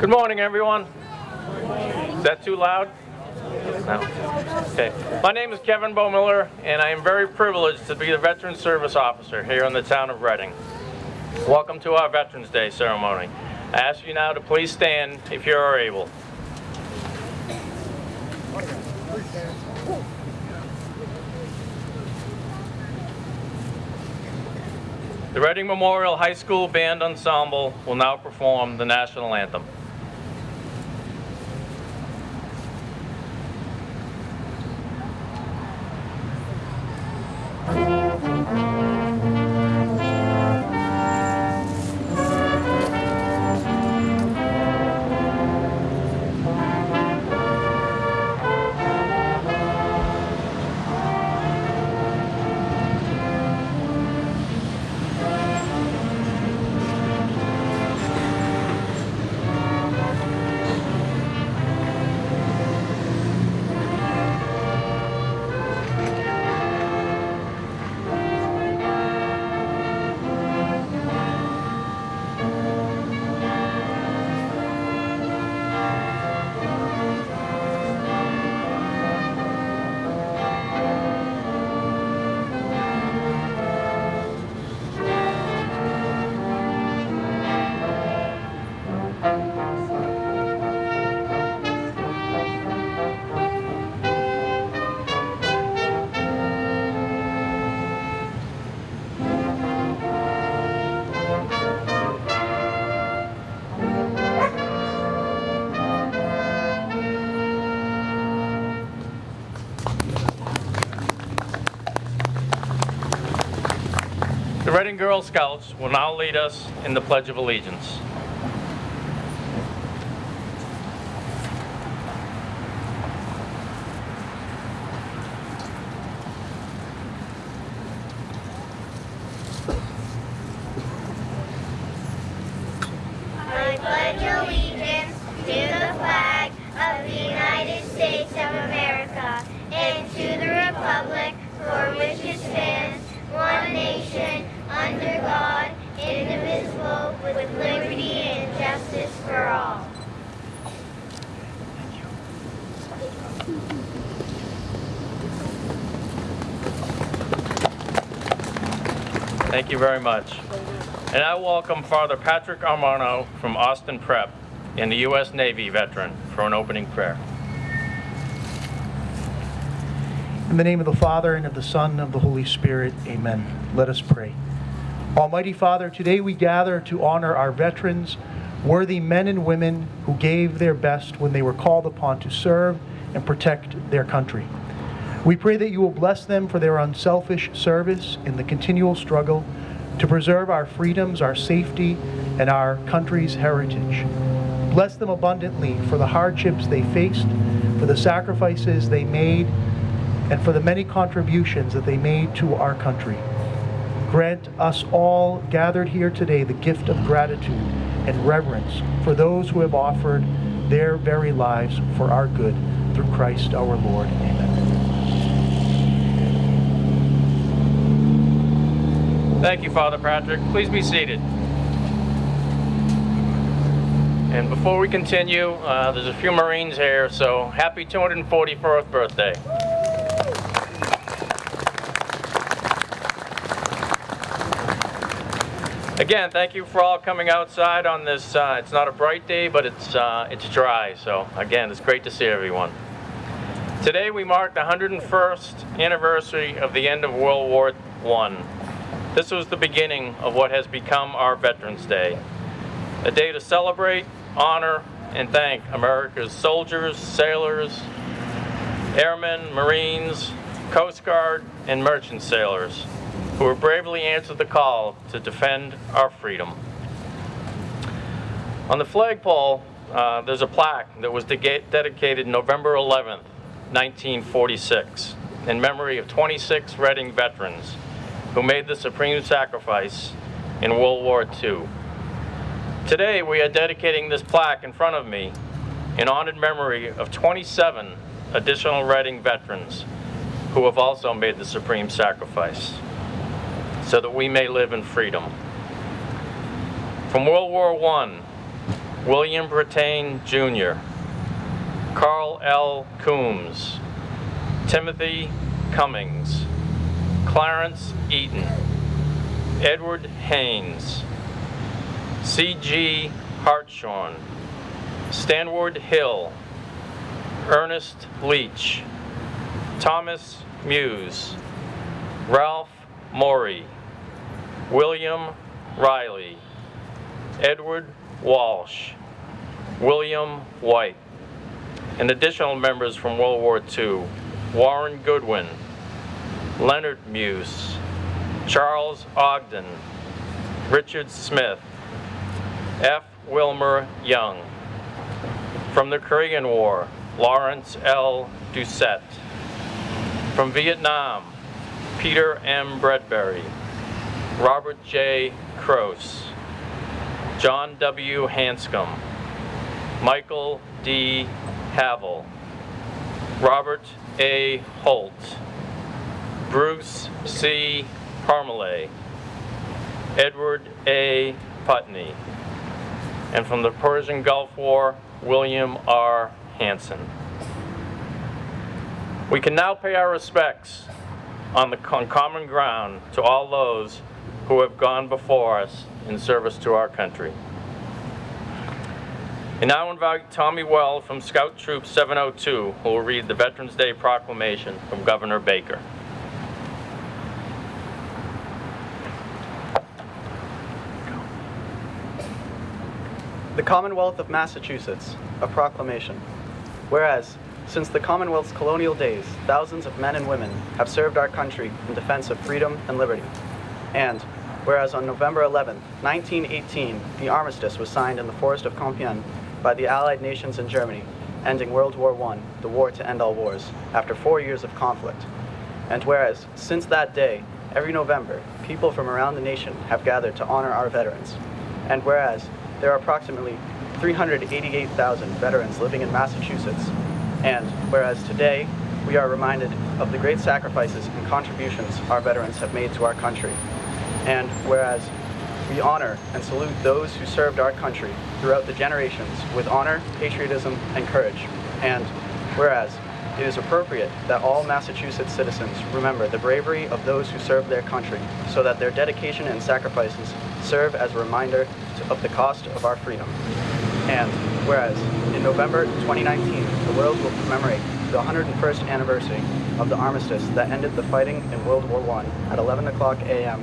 Good morning, everyone. Is that too loud? No. Okay. My name is Kevin Bohmiller, and I am very privileged to be the Veteran Service Officer here in the town of Reading. Welcome to our Veterans Day ceremony. I ask you now to please stand if you are able. The Reading Memorial High School Band Ensemble will now perform the national anthem. Girl Scouts will now lead us in the Pledge of Allegiance. I pledge allegiance to the flag of the United States of America and to the republic for which it stands, one nation, under God, indivisible, with liberty and justice for all. Thank you very much. And I welcome Father Patrick Armano from Austin Prep and the U.S. Navy veteran for an opening prayer. In the name of the Father, and of the Son, and of the Holy Spirit, amen. Let us pray. Almighty Father, today we gather to honor our veterans, worthy men and women who gave their best when they were called upon to serve and protect their country. We pray that you will bless them for their unselfish service in the continual struggle to preserve our freedoms, our safety, and our country's heritage. Bless them abundantly for the hardships they faced, for the sacrifices they made, and for the many contributions that they made to our country. Grant us all gathered here today the gift of gratitude and reverence for those who have offered their very lives for our good through Christ our Lord. Amen. Thank you, Father Patrick. Please be seated. And before we continue, uh, there's a few Marines here, so happy 244th birthday. Again, thank you for all coming outside on this, uh, it's not a bright day, but it's, uh, it's dry, so again, it's great to see everyone. Today we mark the 101st anniversary of the end of World War I. This was the beginning of what has become our Veterans Day. A day to celebrate, honor, and thank America's soldiers, sailors, airmen, Marines, Coast Guard, and merchant sailors who have bravely answered the call to defend our freedom. On the flagpole, uh, there's a plaque that was de- dedicated November 11th, 1946, in memory of 26 Reading veterans who made the supreme sacrifice in World War II. Today, we are dedicating this plaque in front of me in honored memory of 27 additional Reading veterans who have also made the supreme sacrifice so that we may live in freedom. From World War I, William Brattain Jr., Carl L. Coombs, Timothy Cummings, Clarence Eaton, Edward Haynes, C.G. Hartshorn, Stanward Hill, Ernest Leach, Thomas Muse, Ralph Morey, William Riley, Edward Walsh, William White, and additional members from World War II, Warren Goodwin, Leonard Muse, Charles Ogden, Richard Smith, F. Wilmer Young. From the Korean War, Lawrence L. Doucette. From Vietnam, Peter M. Bredberry, Robert J. Croce, John W. Hanscom, Michael D. Havel, Robert A. Holt, Bruce C. Parmalee, Edward A. Putney, and from the Persian Gulf War, William R. Hanson. We can now pay our respects on the on common ground to all those who have gone before us in service to our country. And now invite Tommy Well from Scout Troop 702, who will read the Veterans Day Proclamation from Governor Baker. The Commonwealth of Massachusetts, a proclamation. Whereas, since the Commonwealth's colonial days, thousands of men and women have served our country in defense of freedom and liberty. And, whereas on November 11, 1918, the armistice was signed in the forest of Compiègne by the Allied nations and Germany, ending World War I, the war to end all wars, after four years of conflict. And whereas, since that day, every November, people from around the nation have gathered to honor our veterans. And whereas, there are approximately 388,000 veterans living in Massachusetts. And whereas today, we are reminded of the great sacrifices and contributions our veterans have made to our country. And whereas we honor and salute those who served our country throughout the generations with honor, patriotism, and courage. And whereas it is appropriate that all Massachusetts citizens remember the bravery of those who served their country so that their dedication and sacrifices serve as a reminder of the cost of our freedom. And whereas in November 2019, the world will commemorate the 101st anniversary of the armistice that ended the fighting in World War I at 11 o'clock a.m.,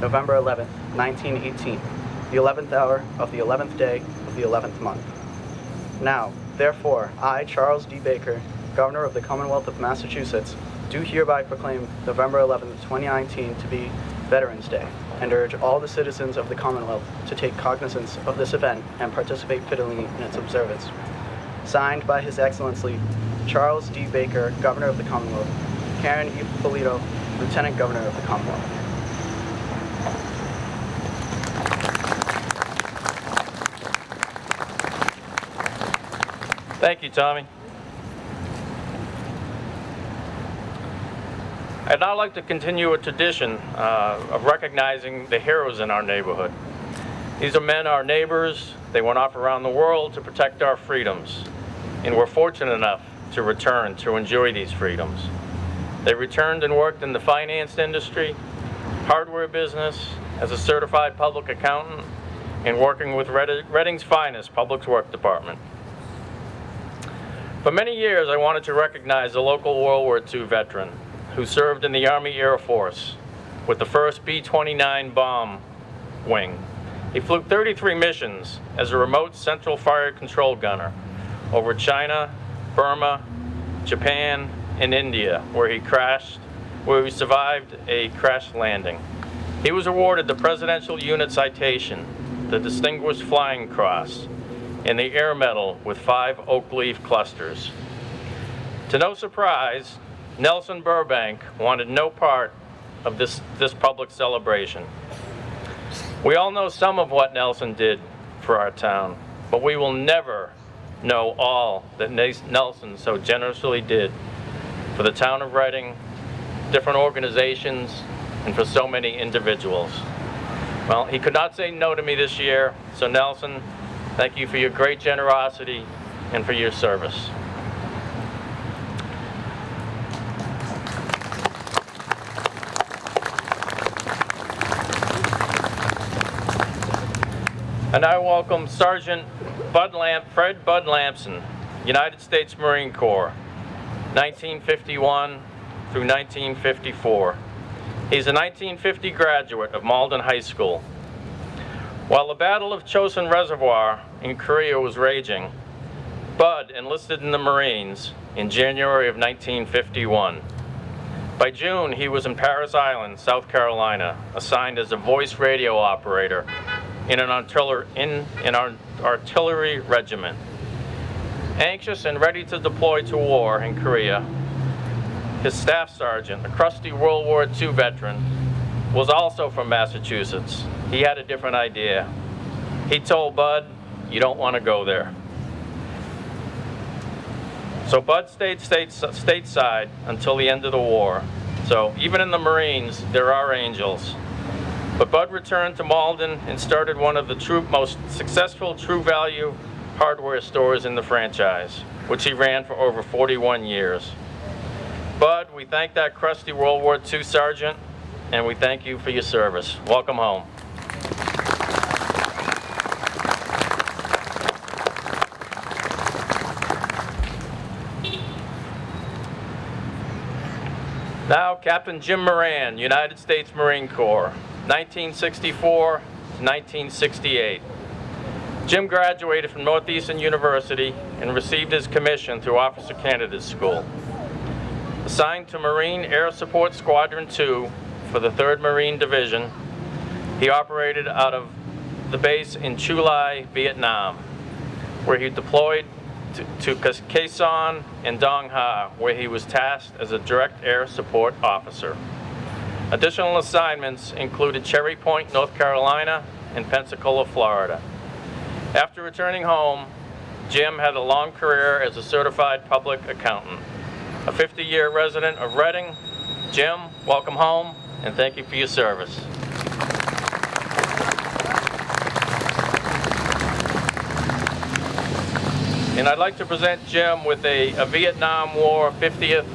November 11, 1918, the 11th hour of the 11th day of the 11th month. Now, therefore, I, Charles D. Baker, Governor of the Commonwealth of Massachusetts, do hereby proclaim November 11, 2019 to be Veterans Day and urge all the citizens of the Commonwealth to take cognizance of this event and participate fittingly in its observance. Signed by His Excellency Charles D. Baker, Governor of the Commonwealth, Karen E. Polito, Lieutenant Governor of the Commonwealth. Thank you, Tommy. I'd now like to continue a tradition uh, of recognizing the heroes in our neighborhood. These are men, our neighbors. They went off around the world to protect our freedoms, and we're fortunate enough to return to enjoy these freedoms. They returned and worked in the finance industry, hardware business, as a certified public accountant, and working with Reading's finest Public Works Department. For many years, I wanted to recognize a local World War II veteran who served in the Army Air Force with the 1st B-29 bomb wing. He flew 33 missions as a remote central fire control gunner over China, Burma, Japan, and India, where he crashed, where he survived a crash landing. He was awarded the Presidential Unit Citation, the Distinguished Flying Cross, and the Air Medal with five oak leaf clusters. To no surprise, Nelson Burbank wanted no part of this, this public celebration. We all know some of what Nelson did for our town, but we will never know all that Nelson so generously did for the town of Reading, different organizations, and for so many individuals. Well, he could not say no to me this year, so Nelson, Thank you for your great generosity and for your service. And I welcome Sergeant Bud Lamp, Fred Bud Lampson, United States Marine Corps, 1951 through 1954. He's a 1950 graduate of Malden High School. While the Battle of Chosin Reservoir in Korea was raging, Bud enlisted in the Marines in January of 1951. By June, he was in Parris Island, South Carolina, assigned as a voice radio operator in an artillery, in artillery regiment. Anxious and ready to deploy to war in Korea, his staff sergeant, a crusty World War II veteran, was also from Massachusetts. He had a different idea. He told Bud, you don't want to go there. So Bud stayed state, stateside until the end of the war. So even in the Marines, there are angels. But Bud returned to Malden and started one of the true, most successful True Value hardware stores in the franchise, which he ran for over 41 years. Bud, we thank that crusty World War II sergeant, and we thank you for your service. Welcome home. Now, Captain Jim Moran, United States Marine Corps, 1964 to 1968. Jim graduated from Northeastern University and received his commission through Officer Candidate School. Assigned to Marine Air Support Squadron 2 for the 3rd Marine Division, he operated out of the base in Chu Lai, Vietnam, where he deployed to, to Khe Sanh and Dong Ha, where he was tasked as a direct air support officer. Additional assignments included Cherry Point, North Carolina, and Pensacola, Florida. After returning home, Jim had a long career as a certified public accountant. A 50-year resident of Reading, Jim, welcome home, and thank you for your service. And I'd like to present Jim with a, a Vietnam War 50th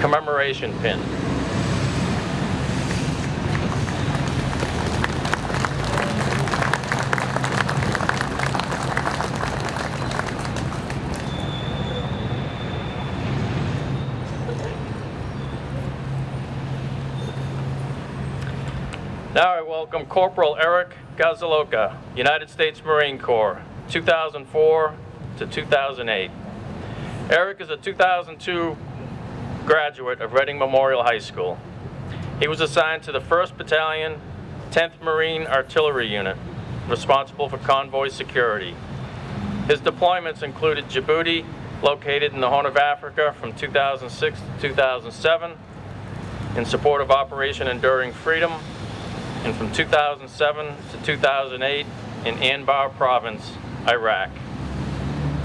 commemoration pin. Now I welcome Corporal Eric Gazaloka, United States Marine Corps, 2004 to 2008. Eric is a 2002 graduate of Reading Memorial High School. He was assigned to the 1st Battalion, 10th Marine Artillery Unit, responsible for convoy security. His deployments included Djibouti, located in the Horn of Africa from 2006 to 2007, in support of Operation Enduring Freedom, and from 2007 to 2008 in Anbar Province, Iraq.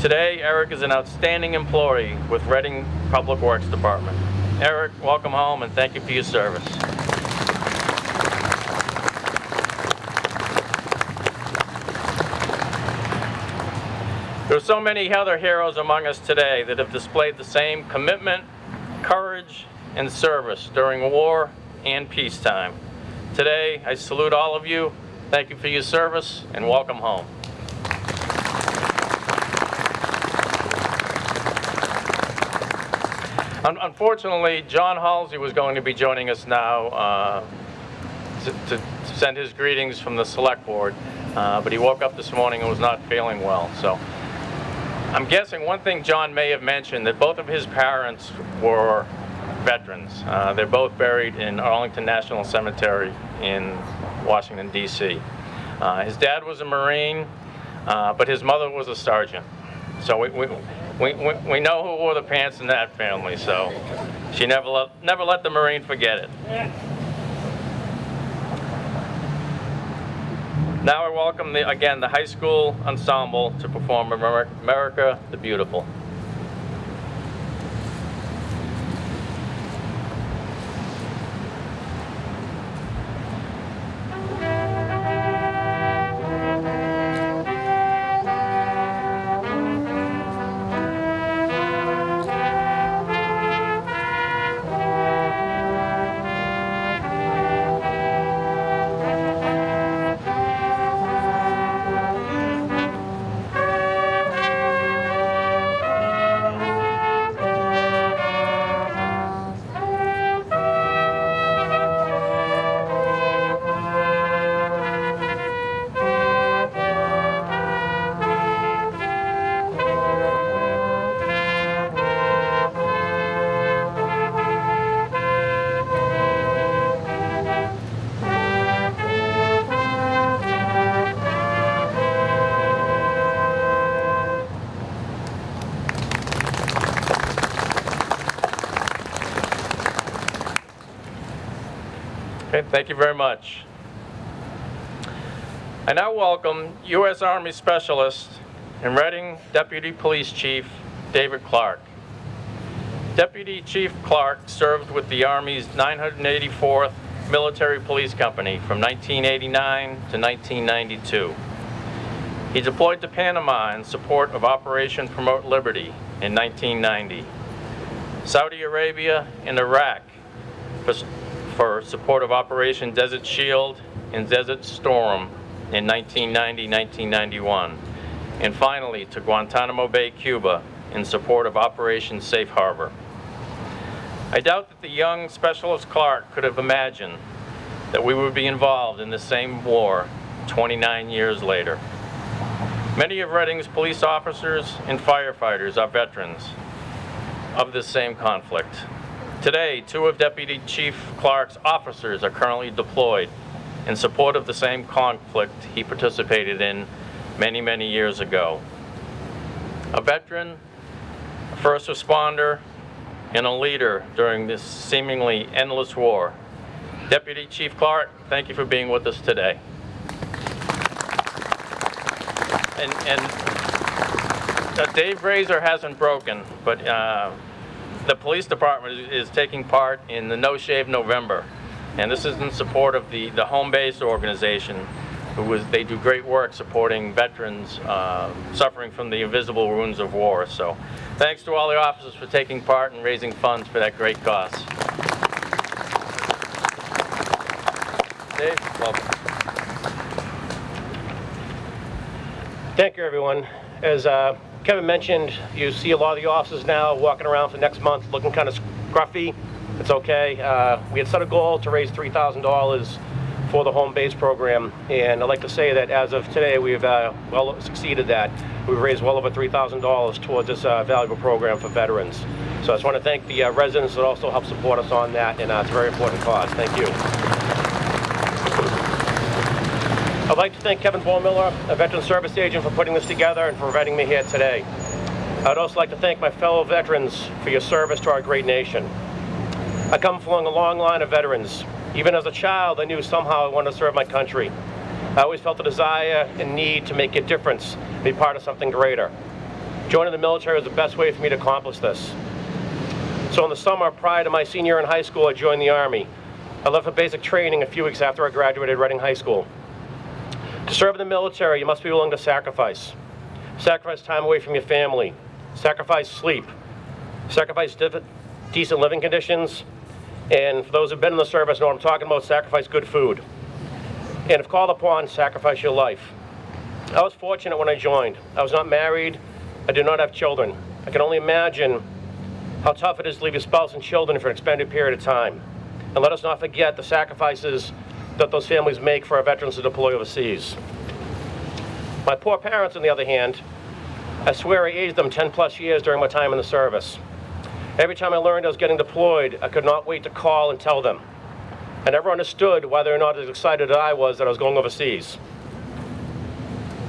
Today, Eric is an outstanding employee with Reading Public Works Department. Eric, welcome home and thank you for your service. There are so many other heroes among us today that have displayed the same commitment, courage, and service during war and peacetime. Today, I salute all of you. Thank you for your service and welcome home. Unfortunately, John Halsey was going to be joining us now uh, to, to, send his greetings from the select board, uh, but he woke up this morning and was not feeling well. So I'm guessing one thing John may have mentioned that both of his parents were veterans. Uh, they're both buried in Arlington National Cemetery in Washington, D.C. Uh, his dad was a Marine, uh, but his mother was a sergeant. So we, we, we, we, know who wore the pants in that family, so she never let, never let the Marine forget it. Now I welcome, the, again, the high school ensemble to perform America the Beautiful. Thank you very much. I now welcome U.S. Army Specialist and Reading Deputy Police Chief David Clark. Deputy Chief Clark served with the Army's 984th Military Police Company from 1989 to 1992. He deployed to Panama in support of Operation Promote Liberty in 1990. Saudi Arabia and Iraq for, for support of Operation Desert Shield and Desert Storm in 1990-1991. And finally, to Guantanamo Bay, Cuba in support of Operation Safe Harbor. I doubt that the young Specialist Clark could have imagined that we would be involved in the same war 29 years later. Many of Reading's police officers and firefighters are veterans of this same conflict. Today, two of Deputy Chief Clark's officers are currently deployed in support of the same conflict he participated in many, many years ago. A veteran, a first responder, and a leader during this seemingly endless war. Deputy Chief Clark, thank you for being with us today. And, and uh, Dave Razor hasn't broken, but uh, the police department is, taking part in the No Shave November. And this is in support of the, the home base organization, who was, they do great work supporting veterans uh, suffering from the invisible wounds of war. So thanks to all the officers for taking part and raising funds for that great cause. Dave, welcome. Thank you, everyone. As uh, Kevin mentioned, you see a lot of the officers now walking around for next month looking kind of scruffy. It's okay. Uh, we had set a goal to raise $3,000 for the home base program, and I'd like to say that as of today, we've uh, well succeeded that. We've raised well over $3,000 towards this uh, valuable program for veterans. So I just want to thank the uh, residents that also help support us on that, and uh, it's a very important cause. Thank you. I'd like to thank Kevin Miller, a veteran service agent, for putting this together and for inviting me here today. I'd also like to thank my fellow veterans for your service to our great nation. I come from a long line of veterans. Even as a child, I knew somehow I wanted to serve my country. I always felt a desire and need to make a difference, be part of something greater. Joining the military was the best way for me to accomplish this. So in the summer prior to my senior in high school, I joined the Army. I left for basic training a few weeks after I graduated Reading High School. To serve in the military, you must be willing to sacrifice. Sacrifice time away from your family. Sacrifice sleep. Sacrifice decent living conditions. And for those who've been in the service know what I'm talking about, sacrifice good food. And if called upon, sacrifice your life. I was fortunate when I joined. I was not married. I did not have children. I can only imagine how tough it is to leave your spouse and children for an extended period of time. And let us not forget the sacrifices that those families make for our veterans to deploy overseas. My poor parents, on the other hand, I swear I aged them 10 plus years during my time in the service. Every time I learned I was getting deployed, I could not wait to call and tell them. I never understood whether or not as excited as I was that I was going overseas.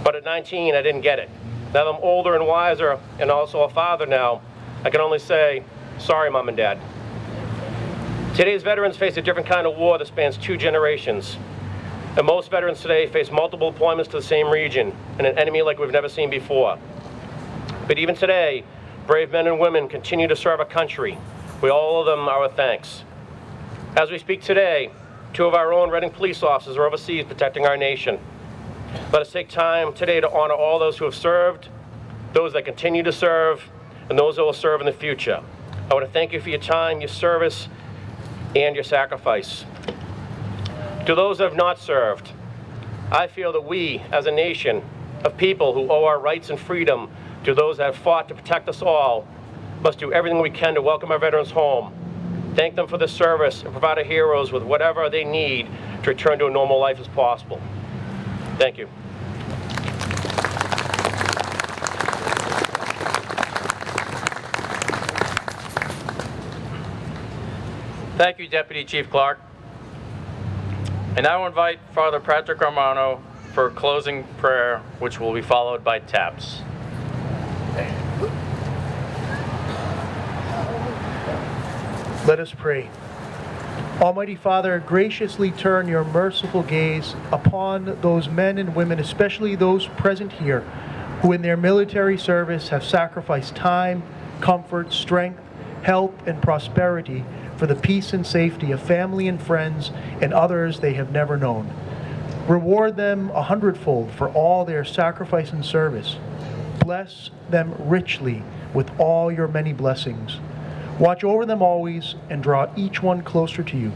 But at 19, I didn't get it. Now that I'm older and wiser and also a father now, I can only say, sorry, mom and dad. Today's veterans face a different kind of war that spans two generations. And most veterans today face multiple deployments to the same region and an enemy like we've never seen before. But even today, brave men and women continue to serve our country. We all owe them our thanks. As we speak today, two of our own Reading police officers are overseas protecting our nation. Let us take time today to honor all those who have served, those that continue to serve, and those that will serve in the future. I want to thank you for your time, your service, and your sacrifice. To those that have not served, I feel that we, as a nation of people who owe our rights and freedom to those that have fought to protect us all, must do everything we can to welcome our veterans home, thank them for their service, and provide our heroes with whatever they need to return to a normal life as possible. Thank you. Thank you, Deputy Chief Clark. And I now invite Father Patrick Armano for closing prayer, which will be followed by taps. Let us pray. Almighty Father, graciously turn your merciful gaze upon those men and women, especially those present here, who in their military service have sacrificed time, comfort, strength, health, and prosperity for the peace and safety of family and friends and others they have never known. Reward them a hundredfold for all their sacrifice and service. Bless them richly with all your many blessings. Watch over them always and draw each one closer to you.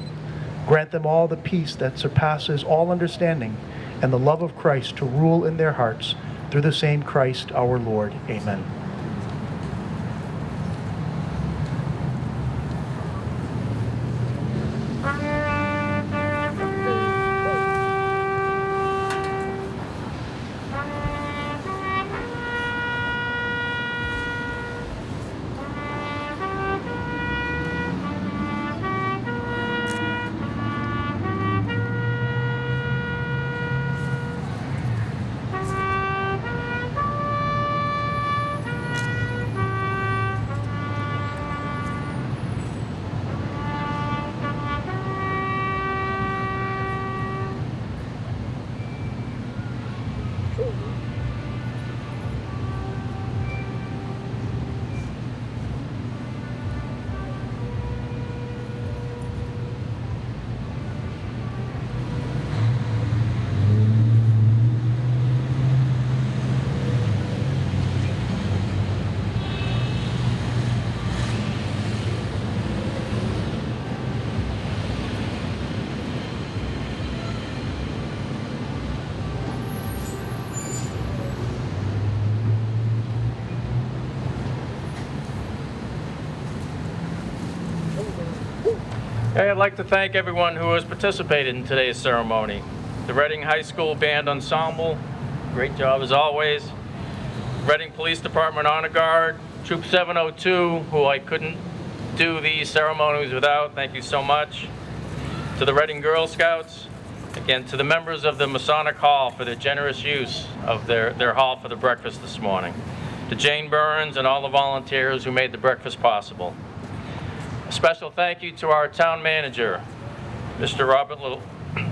Grant them all the peace that surpasses all understanding and the love of Christ to rule in their hearts through the same Christ our Lord. Amen. I'd like to thank everyone who has participated in today's ceremony. The Reading High School Band Ensemble, great job as always. Reading Police Department Honor Guard, Troop 702, who I couldn't do these ceremonies without, thank you so much. To the Reading Girl Scouts, again, to the members of the Masonic Hall for their generous use of their, their hall for the breakfast this morning. To Jane Burns and all the volunteers who made the breakfast possible. A special thank you to our town manager, Mr. Robert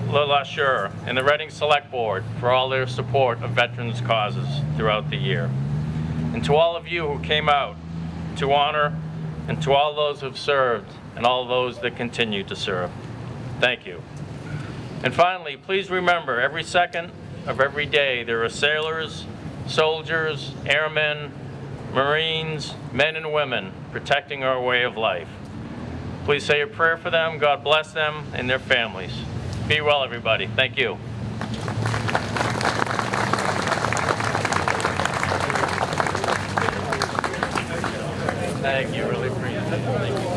LeLacheur, and the Reading Select Board for all their support of veterans' causes throughout the year. And to all of you who came out to honor, and to all those who've served, and all those that continue to serve, thank you. And finally, please remember, every second of every day, there are sailors, soldiers, airmen, Marines, men and women protecting our way of life. Please say a prayer for them. God bless them and their families. Be well, everybody. Thank you. Thank you. Really appreciate it. Thank you.